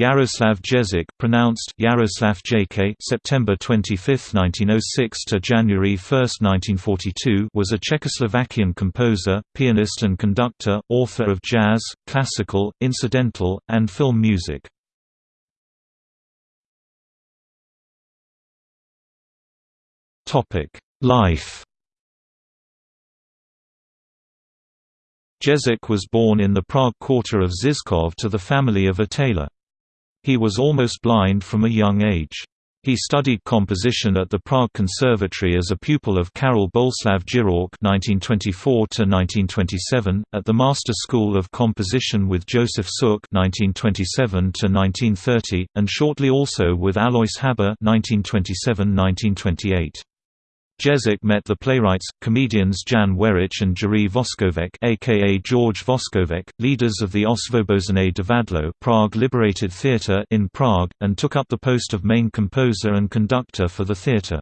Yaroslav Ježek pronounced Yaroslav JK September 25, 1906 to January 1, 1942 was a Czechoslovakian composer, pianist and conductor, author of jazz, classical, incidental, and film music. Topic: Life Ježek was born in the Prague quarter of Žižkov to the family of a tailor. He was almost blind from a young age. He studied composition at the Prague Conservatory as a pupil of Karel Boleslav Jirák (1924–1927), at the Master School of Composition with Josef Suk (1927–1930), and shortly also with Alois Hába (1927–1928). Ježek met the playwrights, comedians Jan Werich and Jiří Voskovec aka George Voskovec, leaders of the Osvobozené Divadlo Prague Liberated Theatre in Prague, and took up the post of main composer and conductor for the theatre.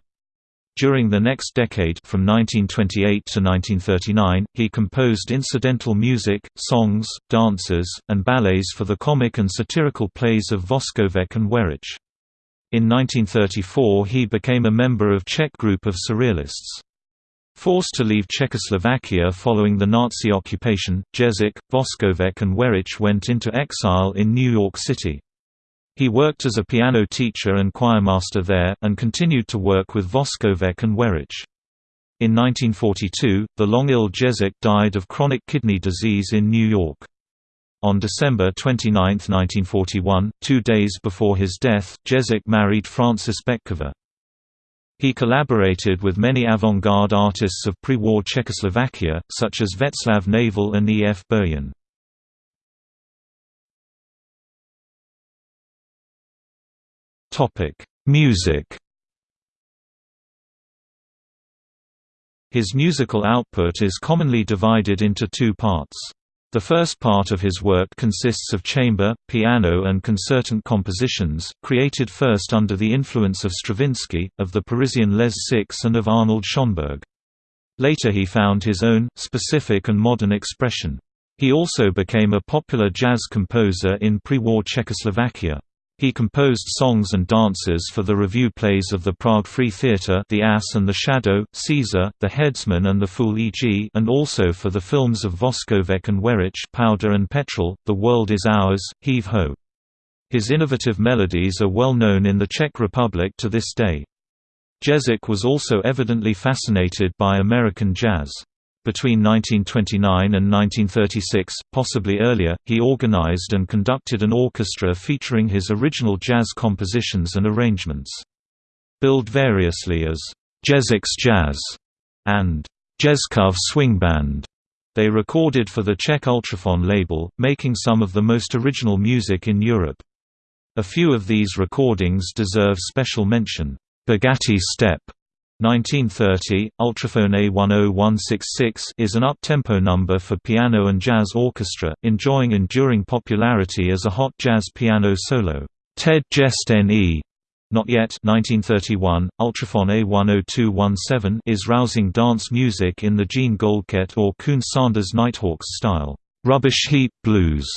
During the next decade from 1928 to 1939, he composed incidental music, songs, dances, and ballets for the comic and satirical plays of Voskovec and Werich. In 1934 he became a member of Czech group of Surrealists. Forced to leave Czechoslovakia following the Nazi occupation, Ježek, Voskovec and Werich went into exile in New York City. He worked as a piano teacher and choirmaster there, and continued to work with Voskovec and Werich. In 1942, the long-ill Ježek died of chronic kidney disease in New York. On December 29, 1941, two days before his death, Ježek married Frances Betkova. He collaborated with many avant-garde artists of pre-war Czechoslovakia, such as Václav Nezval and E. F. Burian. Music His musical output is commonly divided into two parts. The first part of his work consists of chamber, piano and concertant compositions, created first under the influence of Stravinsky, of the Parisian Les Six and of Arnold Schoenberg. Later he found his own, specific and modern expression. He also became a popular jazz composer in pre-war Czechoslovakia. He composed songs and dances for the revue plays of the Prague Free Theatre The Ass and the Shadow, Caesar, The Headsman and the Fool e.g. and also for the films of Voskovec and Werich Powder and Petrol, The World is Ours, Heave Ho. His innovative melodies are well known in the Czech Republic to this day. Ježek was also evidently fascinated by American jazz. Between 1929 and 1936, possibly earlier, he organized and conducted an orchestra featuring his original jazz compositions and arrangements. Billed variously as Ježek's Jazz and Jezkov Swing Band. They recorded for the Czech Ultrafon label, making some of the most original music in Europe. A few of these recordings deserve special mention. Bugatti Step 1930, Ultrafon A10166 is an up-tempo number for piano and jazz orchestra, enjoying enduring popularity as a hot jazz piano solo. Ted Jest N.E. Not Yet 1931, Ultrafon A10217 is rousing dance music in the Jean Goldkette or Coon Sanders Nighthawks style. Rubbish Heap Blues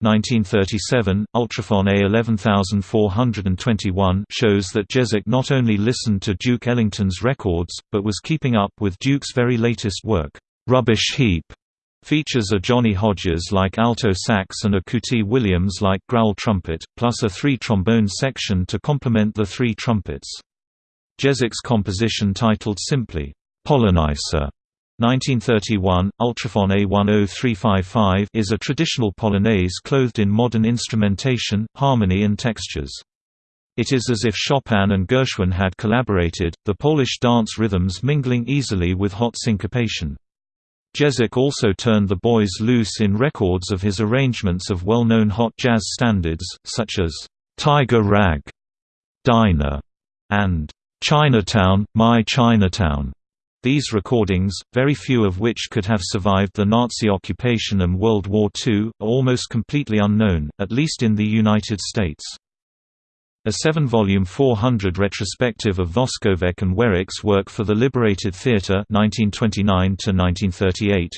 1937, Ultrafon A11421 shows that Ježek not only listened to Duke Ellington's records, but was keeping up with Duke's very latest work. Rubbish Heap features a Johnny Hodges-like alto sax and a Cootie Williams-like growl trumpet, plus a three-trombone section to complement the three trumpets. Ježek's composition titled simply, Polonaise 1931, Ultrafon A10355 is a traditional polonaise clothed in modern instrumentation, harmony and textures. It is as if Chopin and Gershwin had collaborated, the Polish dance rhythms mingling easily with hot syncopation. Ježek also turned the boys loose in records of his arrangements of well-known hot jazz standards, such as, "'Tiger Rag", Dinah, and "'Chinatown, My Chinatown". These recordings, very few of which could have survived the Nazi occupation and World War II, are almost completely unknown, at least in the United States. A seven-volume 400 retrospective of Voskovec and Werich's work for the Liberated Theatre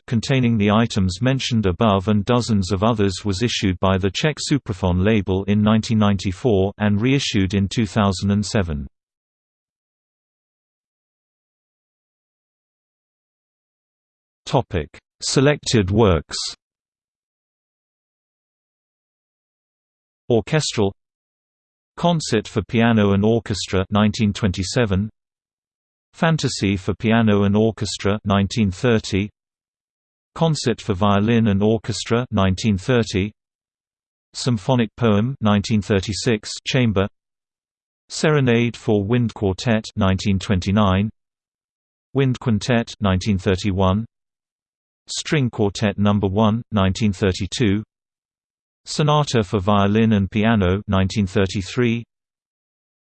containing the items mentioned above and dozens of others was issued by the Czech Supraphon label in 1994 and reissued in 2007. Selected works? Orchestral Concert for Piano and Orchestra 1927 Fantasy for Piano and Orchestra 1930 Concert for Violin and Orchestra 1930 Symphonic Poem 1936 Chamber Serenade for Wind Quartet 1929 Wind Quintet 1931 String Quartet No. 1 1932 Sonata for Violin and Piano 1933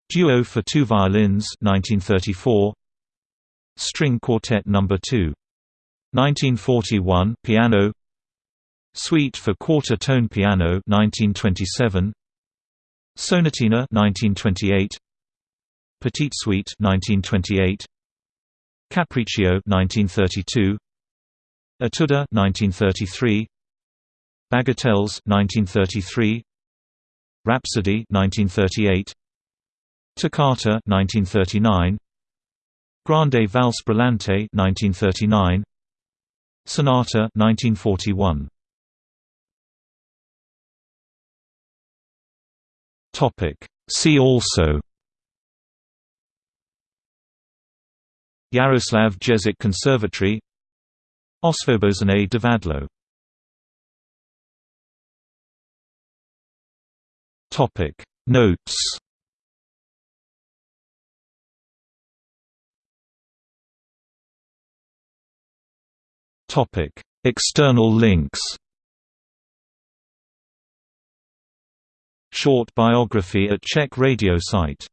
Duo for two violins 1934 String Quartet No. 2 1941 piano. Suite for quarter tone piano 1927 Sonatina 1928 Petite Suite 1928 Capriccio 1932 Etude 1933 Bagatelles 1933 Rhapsody 1938 Toccata 1939 Grande Valse Brillante 1939 Sonata 1941 Topic. See also Yaroslav Ježek Conservatory Osvobozene Divadlo Topic. Notes. Topic. External links. Short biography at Czech radio site